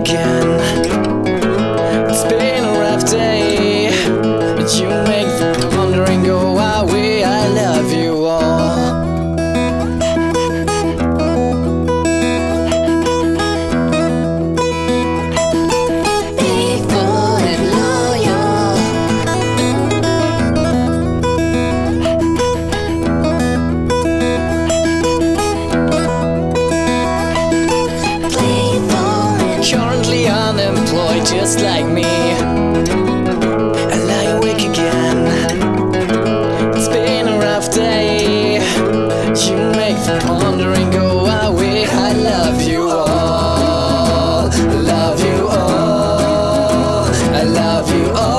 again. just like me. I lie awake again. It's been a rough day. You make the pondering go away I love you all? Love you all. I love you all.